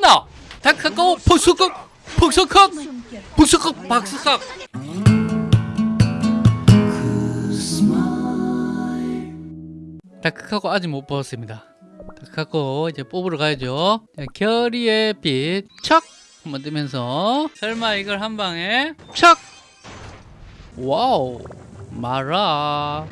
봤나? 다카카오 폭스컷 폭스컷 폭스컷 박스컷 다크카고 아직 못 뽑았습니다. 다크카고 이제 뽑으러 가야죠. 자, 결의의 빛, 척! 한번 뜨면서 설마 이걸 한 방에 척! 와우, 마라.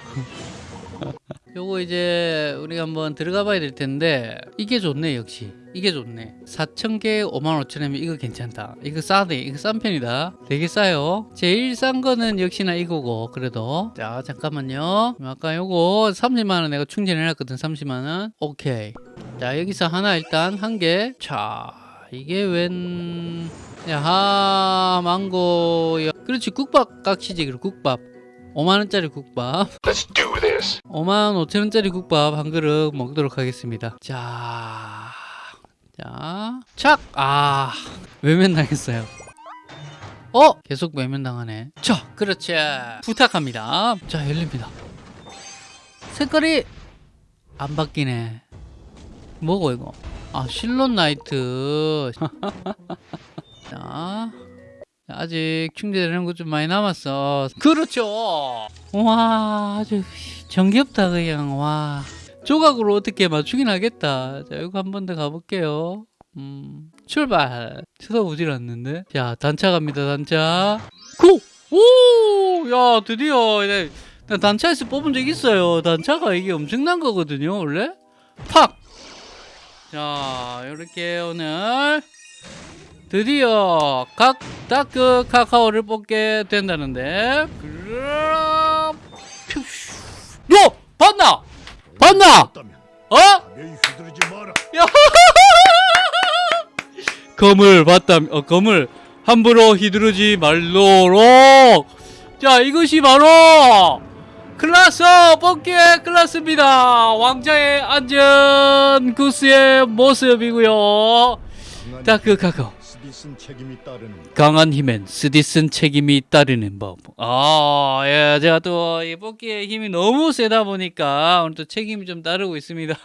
요거 이제 우리가 한번 들어가 봐야 될 텐데 이게 좋네 역시. 이게 좋네. 4,000개 55,000원이면 이거 괜찮다. 이거 싸네. 이거 싼 편이다. 되게 싸요. 제일 싼 거는 역시나 이거고 그래도. 자 잠깐만요. 아까 요거 30만원 내가 충전해 놨거든 30만원. 오케이. 자 여기서 하나 일단 한개자 이게 웬 야하 망고. 야 그렇지 국밥 깍시지 그리고 국밥 5만원짜리 국밥 Let's do this. 5만 5천원짜리 국밥 한 그릇 먹도록 하겠습니다. 자, 자, 착! 아, 외면당했어요. 어? 계속 외면당하네. 자, 그렇지. 부탁합니다. 자, 열립니다. 색깔이 안 바뀌네. 뭐고, 이거? 아, 실론 나이트. 자, 아직 충전되는 것 좀 많이 남았어. 그렇죠. 와, 아주 정겹다 그냥 와. 조각으로 어떻게 맞추긴 하겠다. 자, 이거 한 번 더 가볼게요. 음, 출발. 쳐다보질 않는데. 자, 단차 갑니다. 단차. 고! 오! 야, 드디어 이제 나 단차에서 뽑은 적 있어요. 단차가 이게 엄청난 거거든요, 원래. 팍! 자, 이렇게 오늘 드디어 각 다크 카카오를 뽑게 된다는데 그럼. 너 봤나? 봤나? 어? 검을 봤다. 어, 검을 함부로 휘두르지 말도록. 자, 이것이 바로 클라스 뽑기의 클라스입니다. 왕자의 안전 구스의 모습이고요. 다크 카카오. 강한 힘엔 쓰디쓴 책임이 따르는 법. 아, 예, 제가 또 이 뽑기의 힘이 너무 세다 보니까 오늘 또 책임이 좀 따르고 있습니다.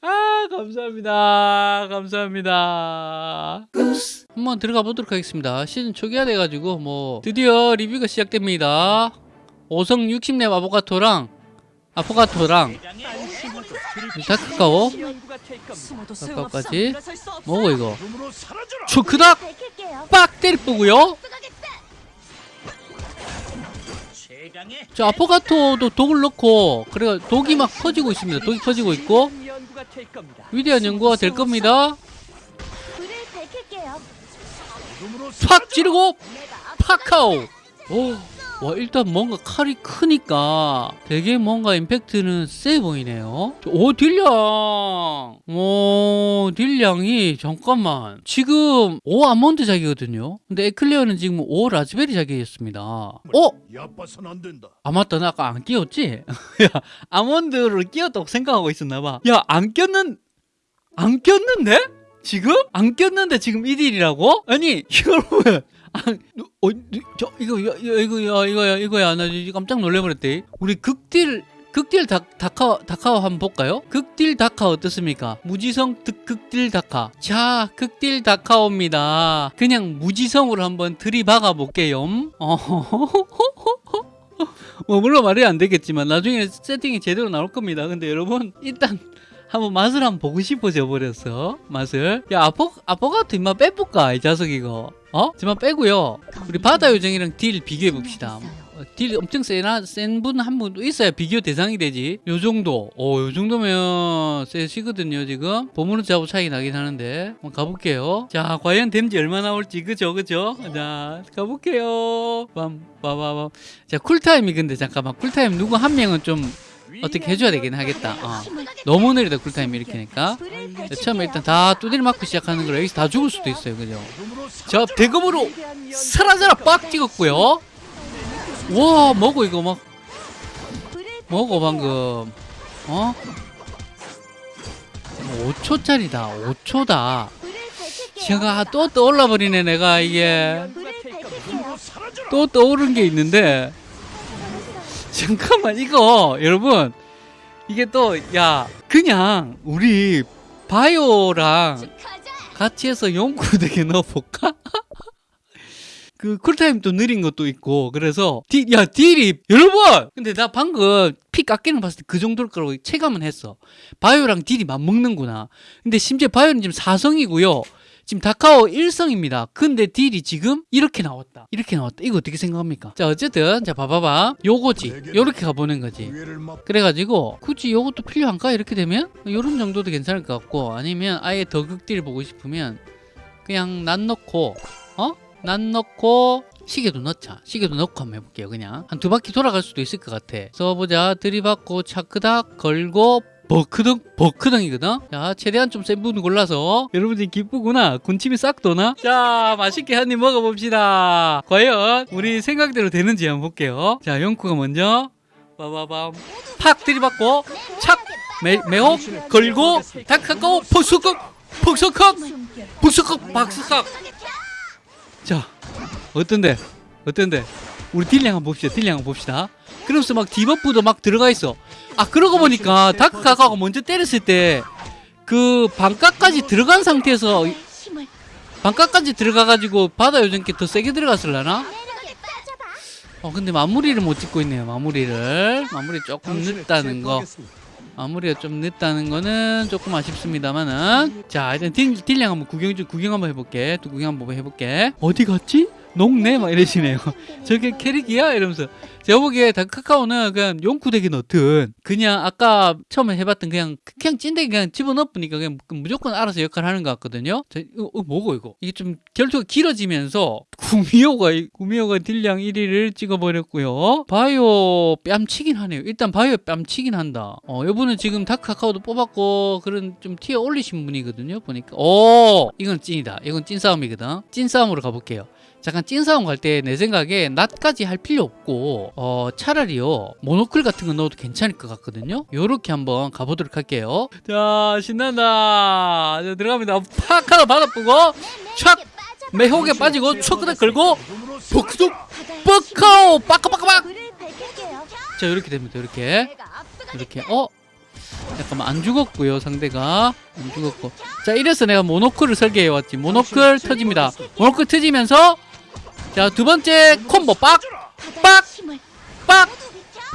아, 감사합니다. 감사합니다. 한번 들어가 보도록 하겠습니다. 시즌 초기화 돼가지고 뭐 드디어 리뷰가 시작됩니다. 5성 60렙 아보카토랑 아포가토랑 다크카오. 아까까지. 뭐고 이거. 초크닥 빡 때리쁘고요. 자 아포가토도 독을 넣고 그래 독이 막 퍼지고 있습니다. 독이 퍼지고 있고. 위대한 연구가 될 겁니다. 팍 찌르고 파카오. 오, 와 일단 뭔가 칼이 크니까 되게 뭔가 임팩트는 세 보이네요 오 deal량 오 deal량이 잠깐만 지금 5 아몬드 자기거든요 근데 에클레어는 지금 5 라즈베리 자기였습니다 어? 아 맞다 나 아까 안 끼웠지? 야 아몬드를 끼웠다고 생각하고 있었나봐 야 안 꼈는 안 꼈는데? 지금? 안 꼈는데 지금 1일이라고? 아니 여러분 아, 어, 저 이거 이거 이거 이거 이거야 이거야. 나 깜짝 놀래버렸대. 우리 극딜 극딜 다, 다카 다카오 한번 볼까요? 극딜 다카 어떻습니까? 무지성 득, 극딜 다카. 자 극딜 다카오입니다. 그냥 무지성으로 한번 들이박아 볼게요. 뭐 물론 말이 안 되겠지만 나중에 세팅이 제대로 나올 겁니다. 근데 여러분 일단 한번 맛을 한번 보고 싶어져 버렸어. 맛을. 야 아포 아포가토 임마 빼볼까 이 자석 이거. 어? 지만 빼고요. 우리 바다 요정이랑 deal 비교해 봅시다. 어, deal 엄청 세나 센 분 한 분도 있어야 비교 대상이 되지. 요 정도. 어요 정도면 세시거든요 지금. 보물은 자고 차이 나긴 하는데. 한번 가볼게요. 자 과연 댐지 얼마 나올지. 그죠 그죠? 자 가볼게요. 빰빠바밤 자 쿨타임이 근데 잠깐만. 쿨타임 누구 한 명은 좀 어떻게 해줘야 되긴 하겠다 어. 너무 느리다 이렇게니까 불을 네. 처음에 일단 다 두드려 맞고 시작하는 거라 여기서 다 죽을 수도 있어요 그죠 자 대검으로 사라져라 빡 찍었고요 와 뭐고 이거 막 밝힐게요. 방금 어? 5초짜리다 5초다 불을 밝힐게요. 제가 또 떠올라 버리네 내가 이게. 또 떠오른 게 있는데 잠깐만 이거 여러분. 이게 또 야 그냥 우리 바이오랑. 같이 해서 용쿠덱에 넣어볼까? 그 cooltime도 느린 것도 있고 그래서 deal, 야 deal이 여러분! 근데 나 방금 피 깎이는 거 봤을 때 그 정도일 거라고 체감은 했어. 바이오랑 deal이 맞먹는구나. 근데 심지어 바이오는 지금 4성이고요 지금 다카오 1성입니다. 근데 딜이 지금 이렇게 나왔다. 이렇게 나왔다. 이거 어떻게 생각합니까? 자 어쨌든 자 봐봐봐. 요거지. 요렇게 가보는 거지. 그래가지고 굳이 요것도 필요한가? 이렇게 되면 요런 정도도 괜찮을 것 같고 아니면 아예 더 극딜 보고 싶으면 그냥 난 넣고 어? 난 넣고 시계도 넣자. 시계도 넣고 한번 해볼게요 그냥. 한 두 바퀴 돌아갈 수도 있을 것 같아. 써보자. 들이받고 차크닥 걸고 버크덩 버크덩이거든? 자 최대한 좀센분 골라서. 여러분들이 기쁘구나? 군침이 싹 도나? 자 맛있게 한 입 먹어봅시다. 과연 우리 생각대로 되는지 한번 볼게요. 자 영쿠가 먼저 빠바밤. 팍 들이받고 착! 매, 매혹 걸고 다카고 폭소컥 폭소컥 폭소컥 박스삭 자 어떤데? 어떤데 우리 딜량 한번 봅시다. 딜량 한번 봅시다. 그러면서 막 debuff도 막 들어가 있어. 아 그러고 보니까 다크카카오가 먼저 때렸을 때 그 반값까지 들어간 상태에서 힘을 반값까지 들어가가지고 바다 요정께 더 세게 들어갔을라나? 어 근데 마무리를 못 찍고 있네요 마무리를. 마무리 조금 늦다는 거. 마무리가 좀 늦다는 거는 조금 아쉽습니다만은. 자 일단 deal, deal량 한번 구경 좀 구경 한번 해볼게. 또 구경 한번 해볼게. 어디 갔지? 녹네? 막 이러시네요. 저게 캐릭이야? 이러면서. 제가 보기에 다크카카오는 그냥 용쿠덱에 넣든 그냥 아까 처음에 해봤던 그냥 그냥 찐덱에 그냥 집어넣으니까 그냥 무조건 알아서 역할을 하는 것 같거든요. 저, 이거, 어, 뭐고 이거? 이게 좀 결투가 길어지면서 구미호가 구미호가 deal량 1위를 찍어버렸고요. 바이오 뺨치긴 하네요. 일단 바이오 뺨치긴 한다. 어 이분은 지금 다크 카카오도 뽑았고 그런 좀 tier 올리신 분이거든요 보니까. 오! 이건 찐이다. 이건 찐 싸움이거든. 찐 싸움으로 가볼게요 잠깐 찐싸움 갈때 내 생각에 낫까지 할 필요 없고 어 차라리요 모노클 같은 거 넣어도 괜찮을 것 같거든요? 요렇게 한번 가보도록 할게요. 자 신난다. 자, 들어갑니다. 팍 하나 받아보고 촥! 매혹에 빠지고 초크다 걸고 복수도 뻑카오! 빠까빠까빡. 자 이렇게 됩니다 이렇게. 이렇게. 어? 잠깐만 안 죽었고요 상대가. 안 죽었고. 자 이래서 내가 모노클을 설계해 왔지. 모노클 터집니다. 모노클 터지면서 자 두 번째 콤보 빡 힘을 빡!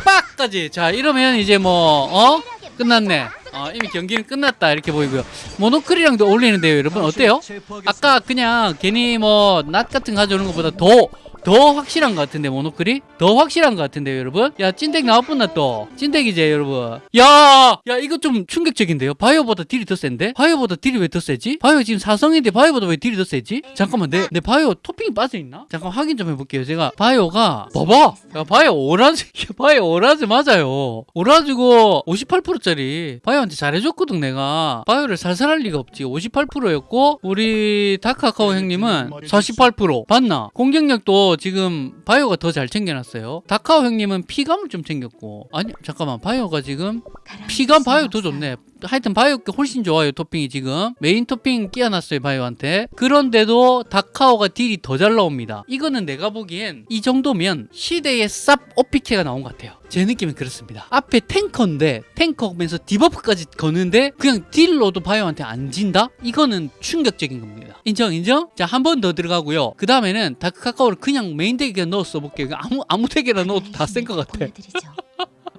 빡까지 자 이러면 이제 뭐 어? 끝났네 어, 이미 경기는 끝났다 이렇게 보이고요 모노클이랑도 어울리는데요 여러분 어때요? 아까 그냥 괜히 뭐 낫 같은 거 가져오는 것보다 더 더 확실한 것 같은데 모노클이 더 확실한 것 같은데요 여러분? 야 찐덱 나왔구나 또. 찐덱이제 여러분. 야야 이거 좀 충격적인데요? 바이오보다 딜이 더 센데? 바이오보다 딜이 왜 더 세지? 바이오 지금 사성인데 바이오보다 왜 딜이 더 세지? 잠깐만 내, 내 바이오 토핑이 빠져있나? 잠깐 확인 좀 해볼게요. 제가 바이오가 봐봐! 야 바이오 오라즈 바이오 오라즈 맞아요. 오라즈고 58%짜리 바이오한테 잘해줬거든 내가. 바이오를 살살할 리가 없지. 58%였고 우리 다크카카오 형님은 48% 봤나? 공격력도 지금 바이오가 더 잘 챙겨놨어요. 다카오 형님은 피감을 좀 챙겼고. 아니 잠깐만. 바이오가 지금 피감 바이오 더 좋네 하여튼 바이오께 훨씬 좋아요 토핑이 지금. 메인 토핑 끼워놨어요 바이오한테. 그런데도 다카오가 딜이 더 잘 나옵니다. 이거는 내가 보기엔 이 정도면 시대의 쌉 OP캐가 나온 것 같아요. 제 느낌은 그렇습니다. 앞에 탱커인데 탱커면서 디버프까지 거는데 그냥 딜로도 바이오한테 안 진다? 이거는 충격적인 겁니다. 인정 인정? 자 한 번 더 들어가고요. 그 다음에는 다크 카카오를 그냥 메인 덱에 넣어 써볼게요. 아무, 아무 덱에나 넣어도 다 센 것 같아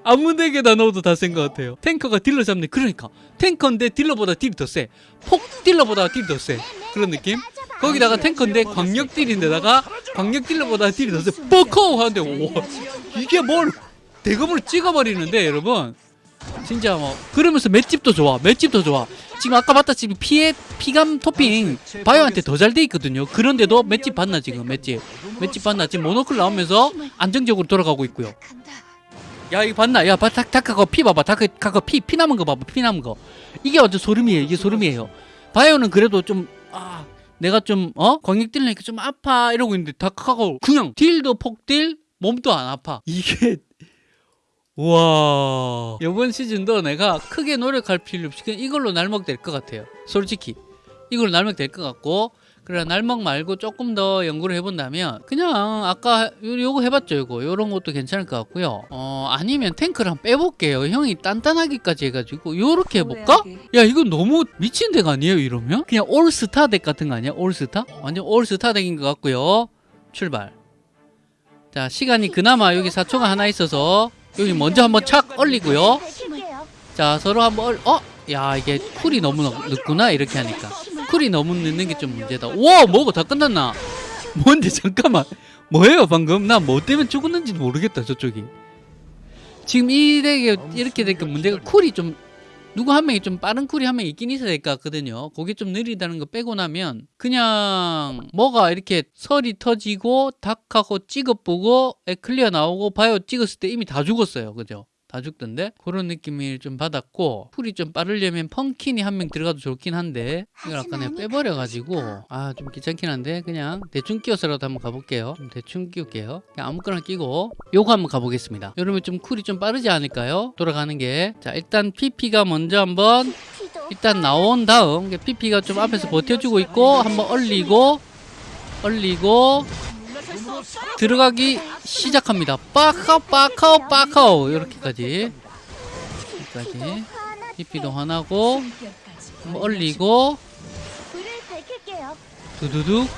아무 덱에다 넣어도 다 센 것 같아요. 탱커가 딜러 잡네. 그러니까 탱커인데 딜러보다 딜이 더 세. 폭 딜러보다 딜이 더 세. 그런 느낌? 거기다가 탱커인데 광역 딜인데다가 광역 딜러보다 딜이 더 세. 뻑커 하는데 와 이게 뭘 대검으로 찍어버리는데 여러분 진짜 뭐 그러면서 맷집도 좋아. 맷집도 좋아. 지금 아까 봤다 지금 피해 피감 토핑 바이오한테 더 잘 돼 있거든요. 그런데도 맷집 봤나 지금 맷집 맷집 봤나 지금 모노클 나오면서 안정적으로 돌아가고 있고요. 야 이거 봤나? 야 봐, 다, 다카가 피 봐봐. 다카가 피, 피 남은 거 봐봐. 피 남은 거. 이게 완전 소름이에요. 이게 소름이에요. 바이오는 그래도 좀 아, 내가 좀 어? 광역 딜러니까 좀 아파. 이러고 있는데 다카가 그냥 딜도 폭딜 몸도 안 아파. 이게 와. 이번 시즌도 내가 크게 노력할 필요 없이 그냥 이걸로 날먹 될 것 같아요. 솔직히. 이걸로 날먹 될 것 같고 그래 날먹 말고 조금 더 연구를 해본다면 그냥 아까 요- 요거 해봤죠 요거 요런 것도 괜찮을 것 같고요 어 아니면 탱크를 한번 빼볼게요 형이 단단하기까지 해가지고 요렇게 해볼까? 야 이건 너무 미친 덱 아니에요 이러면? 그냥 올스타 덱 같은 거 아니야 올스타? 완전 올스타 덱인 것 같고요 출발 자 시간이 그나마 여기 4초가 하나 있어서 여기 먼저 한번 착 얼리고요. 자 서로 한번 얼... 어? 야 이게 쿨이 너무 늦- 늦구나 이렇게 하니까 쿨이 너무 늦는 게 좀 문제다. 와 뭐가 다 끝났나? 뭔데 잠깐만. 뭐예요 방금? 나 뭐 때문에 죽었는지도 모르겠다 저쪽이. 지금 이 덱에 이렇게 되니까 문제가 쿨이 좀 누구 한 명이 좀 빠른 쿨이 한 명 있긴 있어야 될 것 같거든요. 그게 좀 느리다는 거 빼고 나면 그냥 뭐가 이렇게 설이 터지고 다카오 찍어보고 에클레어 나오고 바이오 찍었을 때 이미 다 죽었어요. 그죠 다 죽던데? 그런 느낌을 좀 받았고 쿨이 좀 빠르려면 펑킨이 한 명 들어가도 좋긴 한데 이걸 아까 내가 빼버려가지고. 아 좀 귀찮긴 한데 그냥 대충 끼워서라도 한번 가볼게요. 좀 대충 끼울게요. 그냥 아무거나 끼고 요거 한번 가보겠습니다. 여러분 좀 쿨이 좀 빠르지 않을까요? 돌아가는 게 자 일단 PP가 먼저 한번 일단 나온 다음 PP가 좀 앞에서 버텨주고 있고 한번 얼리고 얼리고 들어가기 시작합니다. 빠카오 빠카오 빠카오. 이렇게까지. 여기까지. 하나고 한번 얼리고. 두두둑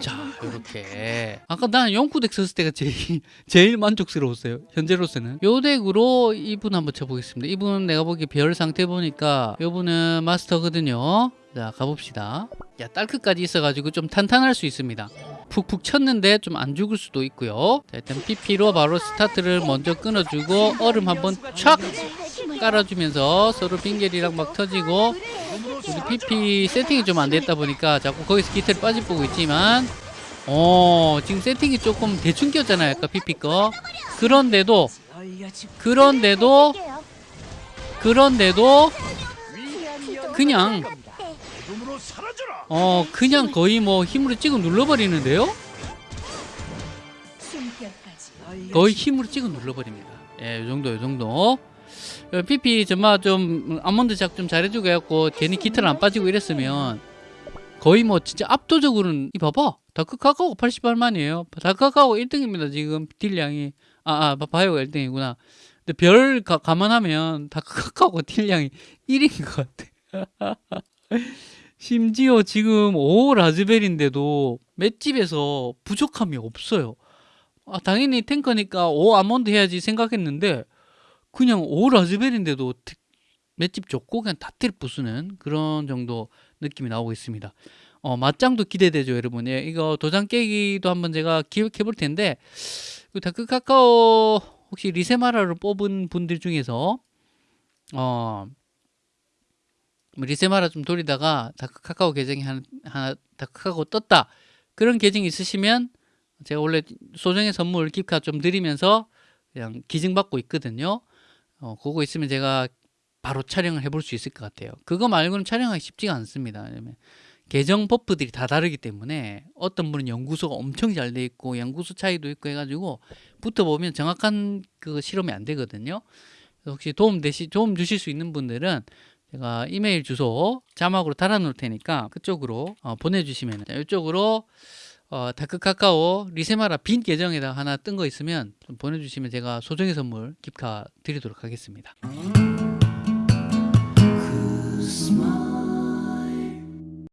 자 이렇게. 아까 나는 영구 덱 썼을 때가 제일 제일 만족스러웠어요. 현재로서는. 요 덱으로 이분 한번 쳐보겠습니다. 이분 내가 보기 별 상태 보니까 요분은 마스터거든요. 자 가봅시다. 야 딸크까지 있어가지고 좀 탄탄할 수 있습니다 푹푹 쳤는데 좀 안 죽을 수도 있고요 자 일단 PP로 바로 스타트를 먼저 끊어주고 얼음 한번 촥 깔아주면서 서로 빙결이랑 막 터지고 우리 PP 세팅이 좀 안 됐다 보니까 자꾸 거기서 기태를 빠져보고 있지만 어 지금 세팅이 조금 대충 꼈잖아요 아까 PP 거 그런데도 그런데도 그런데도 그냥. 어 그냥 거의 뭐 힘으로 찍어 눌러버리는데요? 거의 힘으로 찍어 눌러버립니다. 예, 요 정도, 요 정도. 어, PP 정말 좀 아몬드 작 좀 잘해주고 해갖고 괜히 기타를 안 빠지고 이랬으면 거의 뭐 진짜 압도적으로는 이 봐봐. 다크 카카오 88만이에요. 다크 카카오 1등입니다 지금. 딜량이. 아, 아 바이오가 1등이구나. 근데 별 가, 감안하면 다크 카카오가 딜량이 1인 것 같아 심지어 지금 5 라즈벨인데도 맷집에서 부족함이 없어요 아, 당연히 탱커니까 5 아몬드 해야지 생각했는데 그냥 5 라즈벨인데도 트- 맷집 좋고 그냥 다트를 부수는 그런 정도 느낌이 나오고 있습니다. 어, 맞짱도 기대되죠, 여러분. 예, 이거 도장 깨기도 한번 제가 기획해 볼 텐데 그 다크 카카오 혹시 리세마라를 뽑은 분들 중에서 어뭐 리세마라 좀 돌리다가 다크 카카오 계정이 하나, 하나 다크 카카오 떴다 그런 계정이 있으시면 제가 원래 소정의 선물 깁카 좀 드리면서 그냥 기증받고 있거든요. 어, 그거 있으면 제가 바로 촬영을 해볼 수 있을 것 같아요. 그거 말고는 촬영하기 쉽지가 않습니다. 왜냐면 계정 버프들이 다 다르기 때문에 어떤 분은 연구소가 엄청 잘 돼 있고 연구소 차이도 있고 해가지고 붙어보면 정확한 그 실험이 안 되거든요. 혹시 도움 되시 도움 주실 수 있는 분들은 제가 이메일 주소 자막으로 달아놓을 테니까 그쪽으로 어, 보내주시면 이쪽으로 어, 다크 카카오 리세마라 빈 계정에다 하나 뜬 거 있으면 좀 보내주시면 제가 소정의 선물 깁카 드리도록 하겠습니다.